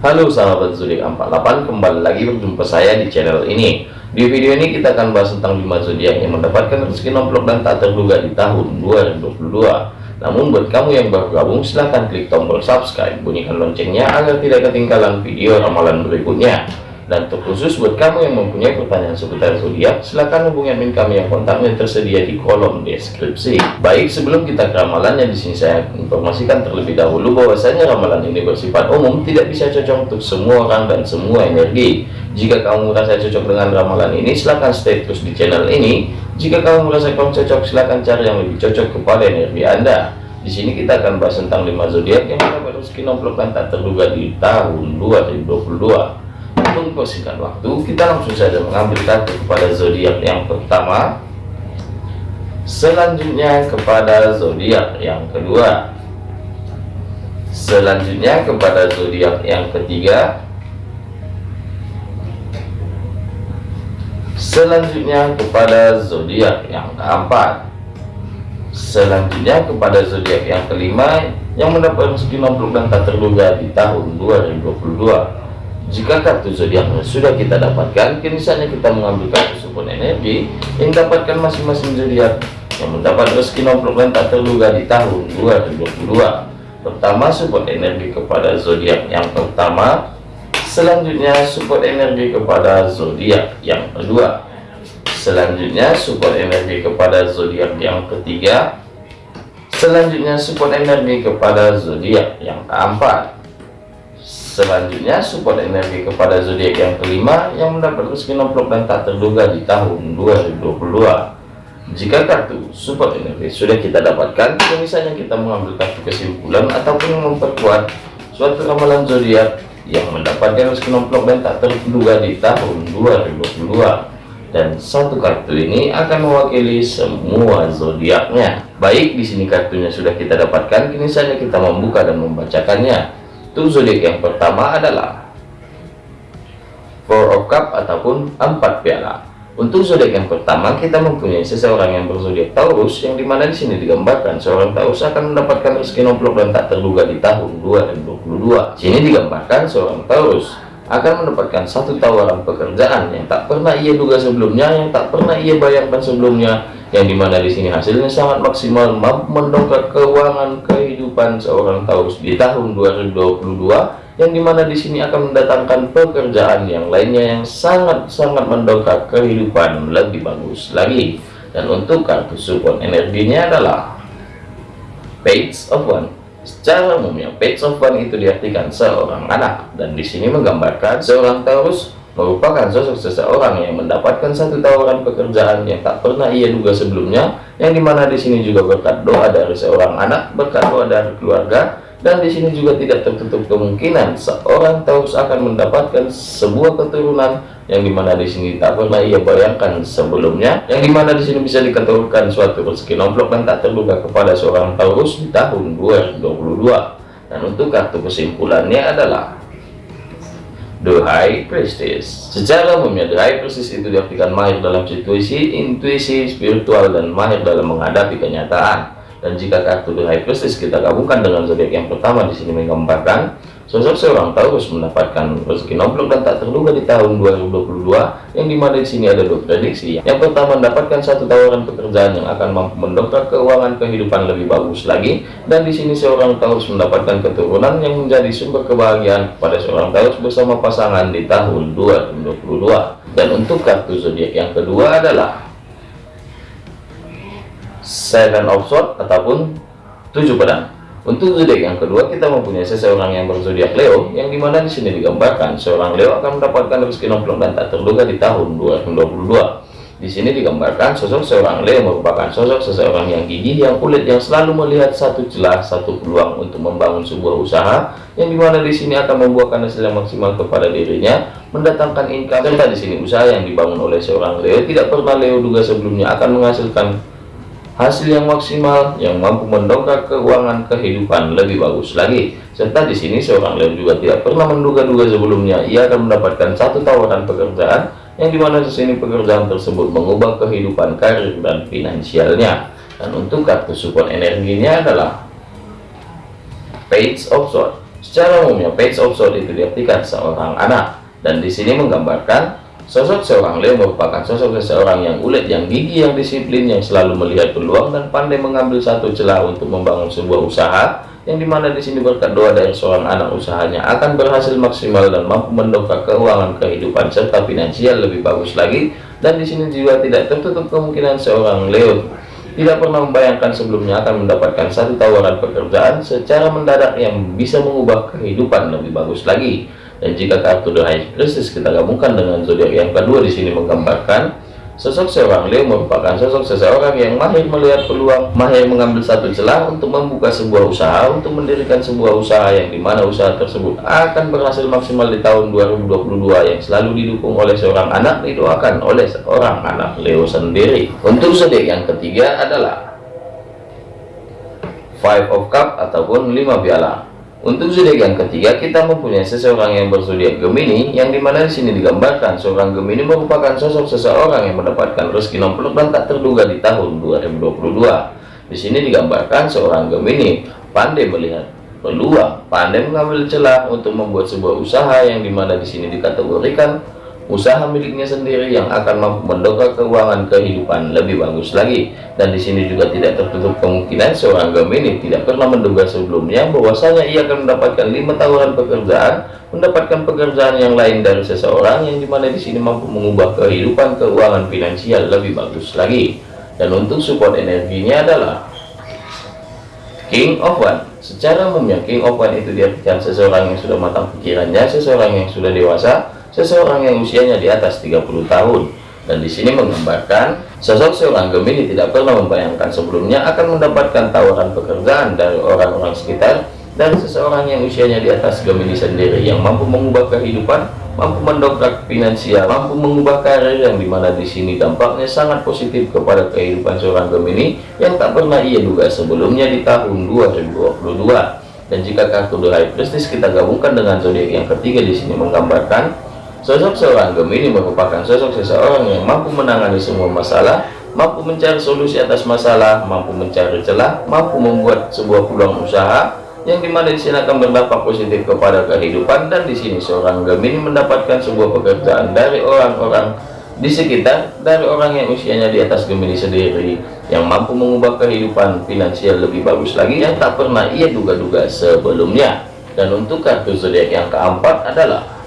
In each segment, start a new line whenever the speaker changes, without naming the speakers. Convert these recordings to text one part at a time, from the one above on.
Halo sahabat zodiak 48 kembali lagi berjumpa saya di channel ini. Di video ini kita akan bahas tentang 5 zodiak yang mendapatkan rezeki nomplok dan tak terduga di tahun 2022 namun buat kamu yang baru gabung silahkan klik tombol subscribe. Bunyikan loncengnya agar tidak ketinggalan video ramalan berikutnya dan terkhusus buat kamu yang mempunyai pertanyaan seputar zodiak, silahkan hubungi admin kami yang kontaknya tersedia di kolom deskripsi. Baik, sebelum kita ke ramalannya di sini saya informasikan terlebih dahulu bahwasanya ramalan ini bersifat umum, tidak bisa cocok untuk semua orang dan semua energi. Jika kamu merasa cocok dengan ramalan ini, silahkan stay terus di channel ini. Jika kamu merasa kurang cocok, silahkan cari yang lebih cocok kepada energi Anda. Di sini kita akan bahas tentang 5 zodiak yang rezeki nomplok dan tak terduga di tahun 2022 mempersingkat waktu kita langsung saja mengambil kartu kepada zodiak yang pertama. Selanjutnya kepada zodiak yang kedua. Selanjutnya kepada zodiak yang ketiga. Selanjutnya kepada zodiak yang keempat. Selanjutnya kepada zodiak yang kelima yang mendapat rezeki nomplok dan tak terduga di tahun 2022 jika kartu zodiaknya sudah kita dapatkan, kini saatnya kita mengambil kartu support energi yang dapatkan masing-masing zodiak yang mendapat rezeki nomplok tak terduga di tahun 2022. Pertama, support energi kepada zodiak yang pertama. Selanjutnya, support energi kepada zodiak yang kedua. Selanjutnya, support energi kepada zodiak yang ketiga. Selanjutnya, support energi kepada zodiak yang keempat. Selanjutnya support energi kepada zodiak yang kelima yang mendapat rezeki nomplok dan tak terduga di tahun 2022. Jika kartu support energi sudah kita dapatkan, misalnya kita mengambil kartu kesimpulan ataupun memperkuat suatu ramalan zodiak yang mendapatkan rezeki nomplok dan tak terduga di tahun 2022. Dan satu kartu ini akan mewakili semua zodiaknya. Baik, di sini kartunya sudah kita dapatkan, kini saja kita membuka dan membacakannya. Zodiak yang pertama adalah Four of Cup ataupun empat piala. Untuk zodiak yang pertama kita mempunyai seseorang yang berzodiak Taurus yang di mana di sini digambarkan seorang Taurus akan mendapatkan rezeki nomplok dan tak terduga di tahun 2022. Sini digambarkan seorang Taurus akan mendapatkan satu tawaran pekerjaan yang tak pernah ia duga sebelumnya, yang tak pernah ia bayangkan sebelumnya, yang di mana di sini hasilnya sangat maksimal mendongkrak keuangan kehidupan seorang Taurus di tahun 2022 yang di mana di sini akan mendatangkan pekerjaan yang lainnya yang sangat-sangat mendongkrak kehidupan lebih bagus lagi. Dan untuk kartu support energinya adalah page of one. Secara umumnya page of one itu diartikan seorang anak. Dan di sini menggambarkan seorang Taurus merupakan sosok seseorang yang mendapatkan satu tawaran pekerjaan yang tak pernah ia duga sebelumnya, yang di mana di sini juga berkat doa dari seorang anak, berkat doa dari keluarga, dan di sini juga tidak tertutup kemungkinan seorang Taurus akan mendapatkan sebuah keturunan yang di mana di sini tak pernah ia bayangkan sebelumnya, yang di mana di sini bisa diketurkan suatu rezeki nomplok dan tak terduga kepada seorang Taurus di tahun 2022. Dan untuk kartu kesimpulannya adalah The High Priestess. Secara umumnya The High Priestess itu diartikan mahir dalam situasi, intuisi, spiritual, dan mahir dalam menghadapi kenyataan. Dan jika kartu The High Priestess kita gabungkan dengan zodiak yang pertama di sini menggambarkan Sosok seorang Taurus mendapatkan rezeki nomplok dan tak terduga di tahun 2022 yang di mana di sini ada dua prediksi. Yang pertama mendapatkan satu tawaran pekerjaan yang akan mampu mendongkrak keuangan kehidupan lebih bagus lagi dan di sini seorang Taurus mendapatkan keturunan yang menjadi sumber kebahagiaan pada seorang Taurus bersama pasangan di tahun 2022. Dan untuk kartu zodiak yang kedua adalah Seven of Swords ataupun tujuh pedang. Untuk zodiak yang kedua kita mempunyai seseorang yang berzodiak Leo yang di mana di sini digambarkan seorang Leo akan mendapatkan rezeki nomplok dan tak terduga di tahun 2022. Di sini digambarkan sosok seorang Leo merupakan sosok seseorang yang gigih, yang kulit, yang selalu melihat satu celah, satu peluang untuk membangun sebuah usaha, yang di mana di sini akan membuahkan hasil yang maksimal kepada dirinya, mendatangkan income. Serta di sini usaha yang dibangun oleh seorang Leo tidak pernah Leo duga sebelumnya akan menghasilkan hasil yang maksimal yang mampu mendongkrak keuangan kehidupan lebih bagus lagi. Serta di sini seorang Leo juga tidak pernah menduga-duga sebelumnya ia akan mendapatkan satu tawaran pekerjaan yang di mana di sini pekerjaan tersebut mengubah kehidupan karir dan finansialnya. Dan untuk kartu support energinya adalah page of sword. Secara umumnya page of sword itu diartikan seorang anak. Dan di sini menggambarkan sosok seorang Leo merupakan sosok seseorang yang ulet, yang gigi, yang disiplin, yang selalu melihat peluang dan pandai mengambil satu celah untuk membangun sebuah usaha yang di mana di sini berkat doa dari seorang anak usahanya akan berhasil maksimal dan mampu mendongkrak keuangan kehidupan serta finansial lebih bagus lagi. Dan di sini juga tidak tertutup kemungkinan seorang Leo tidak pernah membayangkan sebelumnya akan mendapatkan satu tawaran pekerjaan secara mendadak yang bisa mengubah kehidupan lebih bagus lagi dan jika kartu The High Priestess kita gabungkan dengan zodiak yang kedua di sini menggambarkan Sosok seorang Leo merupakan sosok seseorang yang mahir melihat peluang, mahir mengambil satu celah untuk membuka sebuah usaha, untuk mendirikan sebuah usaha yang di mana usaha tersebut akan berhasil maksimal di tahun 2022 yang selalu didukung oleh seorang anak, didoakan oleh seorang anak Leo sendiri. Untuk zodiak yang ketiga adalah Five of Cup ataupun lima piala. Untuk zodiak yang ketiga, kita mempunyai seseorang yang berzodiak Gemini, yang di mana di sini digambarkan seorang Gemini merupakan sosok seseorang yang mendapatkan rezeki nomplok dan tak terduga di tahun 2022. Di sini digambarkan seorang Gemini pandai melihat peluang, pandai mengambil celah untuk membuat sebuah usaha yang di mana di sini dikategorikan usaha miliknya sendiri yang akan mampu mendongkrak keuangan kehidupan lebih bagus lagi. Dan di sini juga tidak tertutup kemungkinan seorang Gemini tidak pernah menduga sebelumnya bahwasanya ia akan mendapatkan lima tawaran pekerjaan mendapatkan pekerjaan yang lain dari seseorang yang di mana di sini mampu mengubah kehidupan keuangan finansial lebih bagus lagi. Dan untuk support energinya adalah King of One secara umumnya King of One itu diartikan seseorang yang sudah matang pikirannya seseorang yang sudah dewasa seseorang yang usianya di atas 30 tahun dan di sini menggambarkan sosok seorang Gemini tidak pernah membayangkan sebelumnya akan mendapatkan tawaran pekerjaan dari orang-orang sekitar dan seseorang yang usianya di atas Gemini sendiri yang mampu mengubah kehidupan mampu mendongkrak finansial mampu mengubah karir yang di mana di sini dampaknya sangat positif kepada kehidupan seorang Gemini yang tak pernah ia duga sebelumnya di tahun 2022 dan jika kartu High Priestess kita gabungkan dengan zodiak yang ketiga di sini menggambarkan Sosok seorang Gemini merupakan sosok seseorang yang mampu menangani semua masalah, mampu mencari solusi atas masalah, mampu mencari celah, mampu membuat sebuah peluang usaha yang di mana di sini akan berdampak positif kepada kehidupan. Dan di sini seorang Gemini mendapatkan sebuah pekerjaan dari orang-orang di sekitar dari orang yang usianya di atas Gemini sendiri yang mampu mengubah kehidupan finansial lebih bagus lagi yang tak pernah ia duga-duga sebelumnya. Dan untuk kartu zodiak yang keempat adalah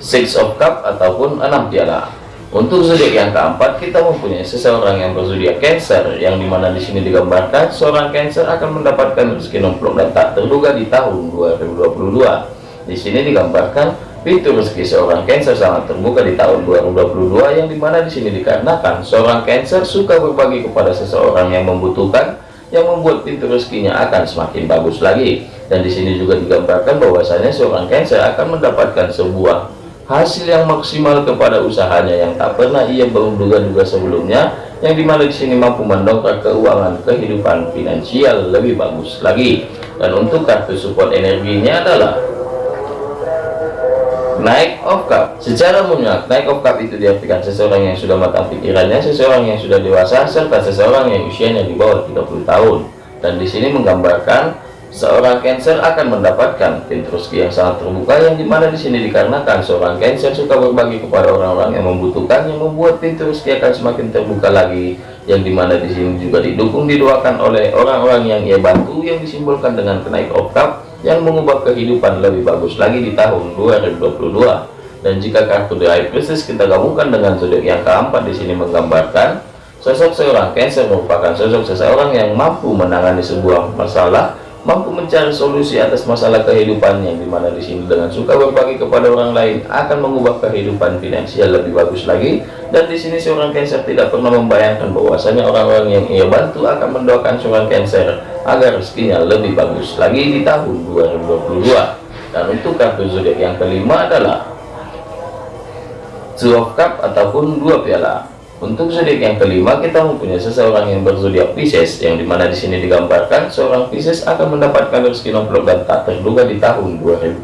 six of cup ataupun enam piala. Untuk zodiak yang keempat kita mempunyai seseorang yang berzodiak Cancer yang di mana di sini digambarkan seorang Cancer akan mendapatkan rezeki nomplok dan tak terduga di tahun 2022 di sini digambarkan pintu rezeki seorang Cancer sangat terbuka di tahun 2022 yang di mana di sini dikarenakan seorang Cancer suka berbagi kepada seseorang yang membutuhkan yang membuat pintu rezekinya akan semakin bagus lagi. Dan di sini juga digambarkan bahwasanya seorang Cancer akan mendapatkan sebuah hasil yang maksimal kepada usahanya yang tak pernah ia menduga-duga sebelumnya yang di mana di sini mampu mendongkrak keuangan kehidupan finansial lebih bagus lagi. Dan untuk kartu support energinya adalah naik of cup. Secara umumnya naik of cup itu diartikan seseorang yang sudah matang pikirannya seseorang yang sudah dewasa serta seseorang yang usianya di bawah 30 tahun. Dan di sini menggambarkan seorang Cancer akan mendapatkan pintu rezeki yang sangat terbuka yang di mana di sini dikarenakan seorang Cancer suka berbagi kepada orang-orang yang membutuhkan yang membuat pintu rezeki akan semakin terbuka lagi yang di mana di sini juga didukung didoakan oleh orang-orang yang ia bantu yang disimbolkan dengan kenaik oktav yang mengubah kehidupan lebih bagus lagi di tahun 2022 dan jika kartu High Priestess kita gabungkan dengan zodiak yang keempat di sini menggambarkan sosok seorang Cancer merupakan sosok seseorang yang mampu menangani sebuah masalah mampu mencari solusi atas masalah kehidupan yang di mana di sini dengan suka berbagi kepada orang lain akan mengubah kehidupan finansial lebih bagus lagi. Dan di sini seorang Cancer tidak pernah membayangkan bahwasanya orang-orang yang ia bantu akan mendoakan seorang Cancer agar rezekinya lebih bagus lagi di tahun 2022 dan untuk kartu zodiak yang kelima adalah Two of Cup ataupun dua piala untuk zodiak yang kelima kita mempunyai seseorang yang berzodiak Pisces yang di mana di sini digambarkan seorang Pisces akan mendapatkan rezeki nomplok dan tak terduga di tahun 2022.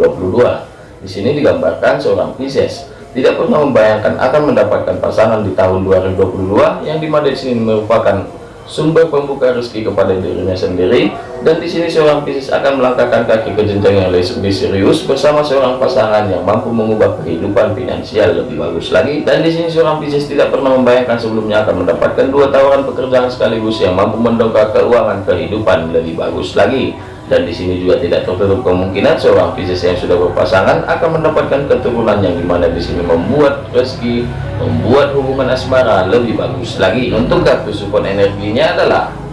Di sini digambarkan seorang Pisces tidak pernah membayangkan akan mendapatkan pasangan di tahun 2022 yang di mana di sini merupakan sumber pembuka rezeki kepada dirinya sendiri dan di sini seorang Pisces akan melangkahkan kaki ke jenjang yang lebih serius bersama seorang pasangan yang mampu mengubah kehidupan finansial lebih bagus lagi. Dan di sini seorang Pisces tidak pernah membayangkan sebelumnya akan mendapatkan dua tawaran pekerjaan sekaligus yang mampu mendongkrak keuangan kehidupan lebih bagus lagi. Dan di sini juga tidak tertutup kemungkinan seorang Pisces yang sudah berpasangan akan mendapatkan keturunan yang di mana di sini membuat rezeki membuat hubungan asmara lebih bagus lagi. Untuk kartu support energinya adalah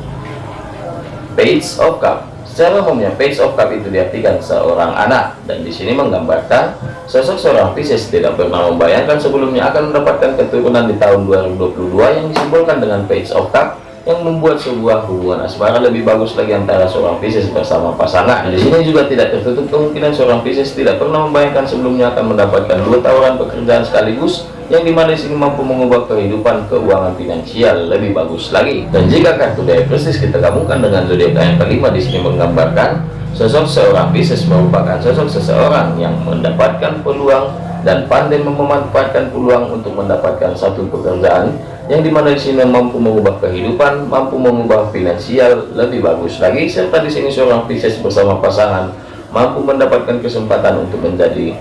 Page of Cup secara umumnya Page of Cup itu diartikan seorang anak dan di sini menggambarkan sosok seorang Pisces tidak pernah membayangkan sebelumnya akan mendapatkan keturunan di tahun 2022 yang disimbolkan dengan Page of Cup yang membuat sebuah hubungan asmara lebih bagus lagi antara seorang Pisces bersama pasangan. Di sini juga tidak tertutup kemungkinan seorang Pisces tidak pernah membayangkan sebelumnya akan mendapatkan dua tawaran pekerjaan sekaligus yang di mana di sini mampu mengubah kehidupan keuangan finansial lebih bagus lagi. Dan jika kartu dari Pisces kita gabungkan dengan zodiak yang kelima di sini menggambarkan sosok seorang Pisces merupakan sosok seseorang yang mendapatkan peluang dan pandai memanfaatkan peluang untuk mendapatkan satu pekerjaan yang di mana di sini mampu mengubah kehidupan, mampu mengubah finansial lebih bagus lagi, serta di sini seorang Pisces bersama pasangan mampu mendapatkan kesempatan untuk menjadi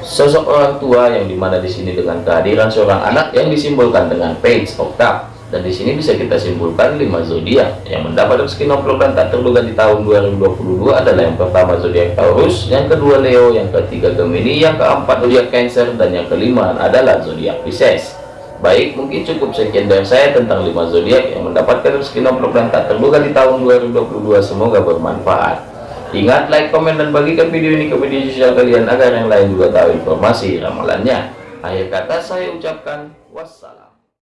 sosok orang tua yang di mana di sini dengan kehadiran seorang anak yang disimbolkan dengan page cup dan di sini bisa kita simpulkan lima zodiak yang mendapat rezeki dan tak terduga di tahun 2022 adalah yang pertama zodiak Taurus, yang kedua Leo, yang ketiga Gemini, yang keempat zodiak Cancer dan yang kelima adalah zodiak Pisces. Baik, mungkin cukup sekian dari saya tentang 5 zodiak yang mendapatkan rezeki dan tak terduga di tahun 2022. Semoga bermanfaat. Ingat, like, komen, dan bagikan video ini ke media sosial kalian agar yang lain juga tahu informasi ramalannya. Akhir kata saya ucapkan wassalam.